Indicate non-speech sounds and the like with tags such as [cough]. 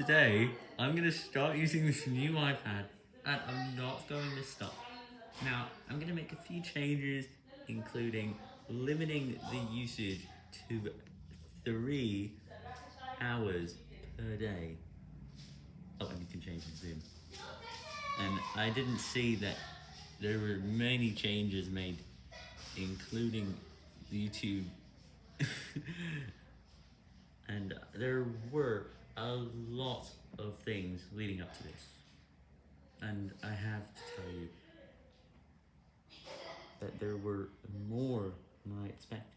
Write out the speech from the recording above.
today, I'm going to start using this new iPad, and I'm not going to stop. Now, I'm going to make a few changes, including limiting the usage to three hours per day. Oh, and you can change the zoom. And I didn't see that there were many changes made, including YouTube. [laughs] and there were a lot of things leading up to this. And I have to tell you that there were more than I expected.